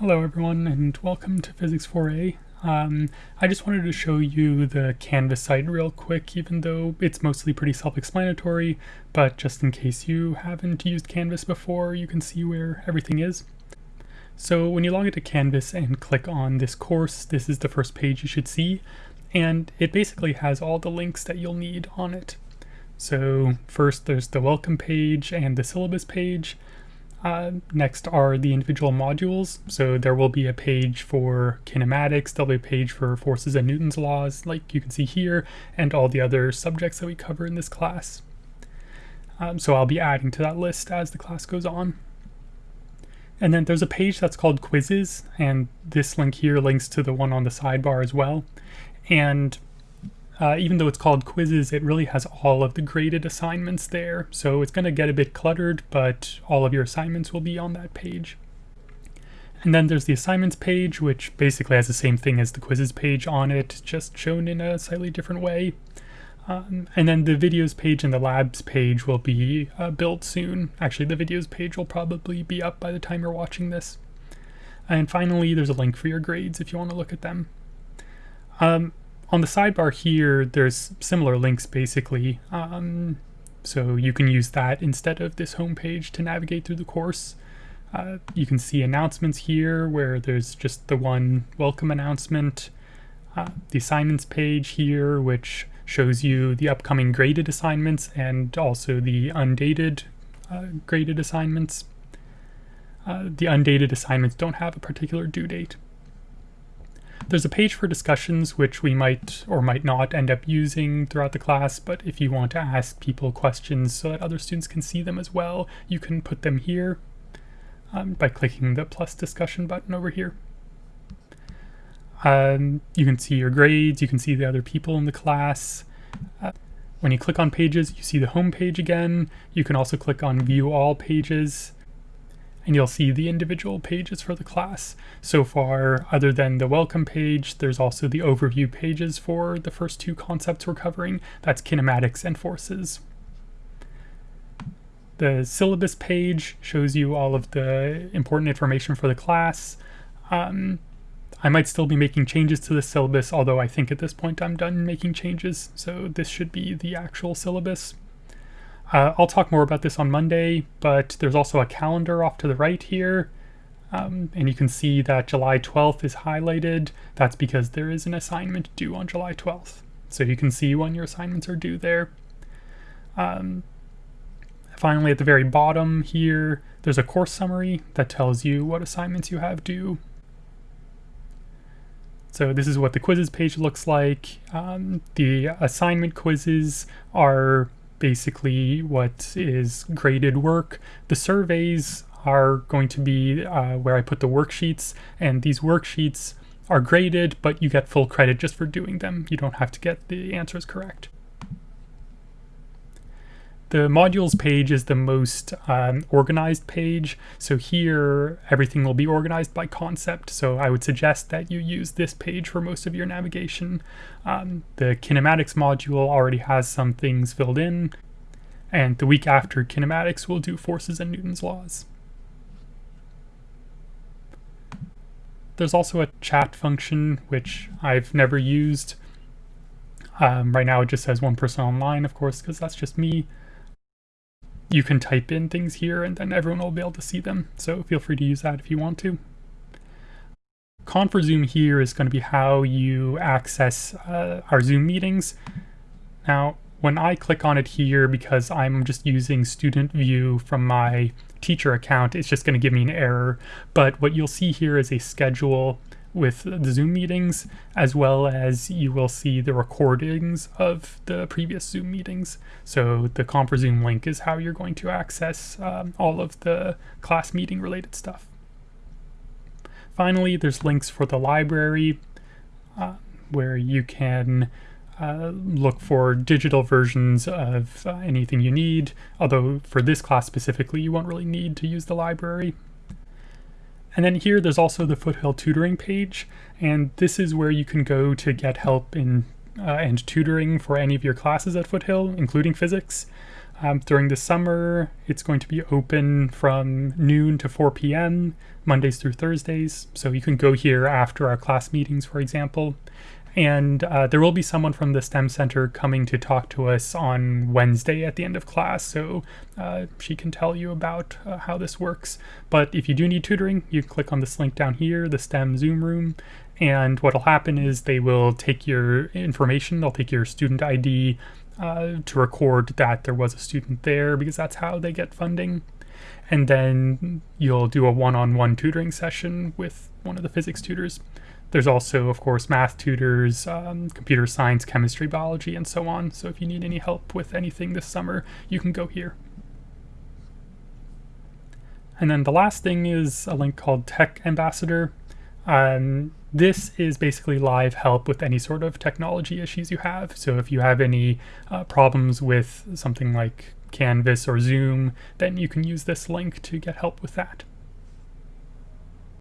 Hello everyone and welcome to Physics 4a. Um, I just wanted to show you the Canvas site real quick even though it's mostly pretty self-explanatory, but just in case you haven't used Canvas before you can see where everything is. So when you log into Canvas and click on this course, this is the first page you should see, and it basically has all the links that you'll need on it. So first there's the welcome page and the syllabus page. Uh, next are the individual modules. So there will be a page for kinematics, there'll be a page for forces and Newton's laws, like you can see here, and all the other subjects that we cover in this class. Um, so I'll be adding to that list as the class goes on. And then there's a page that's called quizzes, and this link here links to the one on the sidebar as well. And uh, even though it's called quizzes, it really has all of the graded assignments there. So it's going to get a bit cluttered, but all of your assignments will be on that page. And then there's the assignments page, which basically has the same thing as the quizzes page on it, just shown in a slightly different way. Um, and then the videos page and the labs page will be uh, built soon. Actually, the videos page will probably be up by the time you're watching this. And finally, there's a link for your grades if you want to look at them. Um, on the sidebar here, there's similar links basically. Um, so you can use that instead of this homepage to navigate through the course. Uh, you can see announcements here where there's just the one welcome announcement. Uh, the assignments page here, which shows you the upcoming graded assignments and also the undated uh, graded assignments. Uh, the undated assignments don't have a particular due date. There's a page for discussions which we might or might not end up using throughout the class, but if you want to ask people questions so that other students can see them as well, you can put them here um, by clicking the plus discussion button over here. Um, you can see your grades, you can see the other people in the class. Uh, when you click on pages, you see the home page again. You can also click on view all pages and you'll see the individual pages for the class. So far, other than the welcome page, there's also the overview pages for the first two concepts we're covering. That's kinematics and forces. The syllabus page shows you all of the important information for the class. Um, I might still be making changes to the syllabus, although I think at this point I'm done making changes, so this should be the actual syllabus. Uh, I'll talk more about this on Monday, but there's also a calendar off to the right here. Um, and you can see that July 12th is highlighted. That's because there is an assignment due on July 12th. So you can see when your assignments are due there. Um, finally, at the very bottom here, there's a course summary that tells you what assignments you have due. So this is what the quizzes page looks like. Um, the assignment quizzes are basically what is graded work. The surveys are going to be uh, where I put the worksheets, and these worksheets are graded, but you get full credit just for doing them. You don't have to get the answers correct. The modules page is the most um, organized page. So here, everything will be organized by concept. So I would suggest that you use this page for most of your navigation. Um, the kinematics module already has some things filled in. And the week after kinematics, we'll do forces and Newton's laws. There's also a chat function, which I've never used. Um, right now it just says one person online, of course, because that's just me you can type in things here and then everyone will be able to see them. So feel free to use that if you want to. Confer Zoom here is going to be how you access uh, our Zoom meetings. Now, when I click on it here, because I'm just using student view from my teacher account, it's just going to give me an error. But what you'll see here is a schedule with the Zoom meetings, as well as you will see the recordings of the previous Zoom meetings. So the Zoom link is how you're going to access um, all of the class meeting related stuff. Finally, there's links for the library uh, where you can uh, look for digital versions of uh, anything you need, although for this class specifically, you won't really need to use the library. And then here there's also the Foothill tutoring page, and this is where you can go to get help in uh, and tutoring for any of your classes at Foothill, including physics. Um, during the summer, it's going to be open from noon to 4 p.m., Mondays through Thursdays. So you can go here after our class meetings, for example. And uh, there will be someone from the STEM Center coming to talk to us on Wednesday at the end of class. So uh, she can tell you about uh, how this works. But if you do need tutoring, you click on this link down here, the STEM Zoom room. And what will happen is they will take your information, they'll take your student ID, uh, to record that there was a student there because that's how they get funding. And then you'll do a one-on-one tutoring session with one of the physics tutors. There's also, of course, math tutors, um, computer science, chemistry, biology, and so on. So if you need any help with anything this summer, you can go here. And then the last thing is a link called Tech Ambassador. Um, this is basically live help with any sort of technology issues you have. So if you have any uh, problems with something like Canvas or Zoom, then you can use this link to get help with that.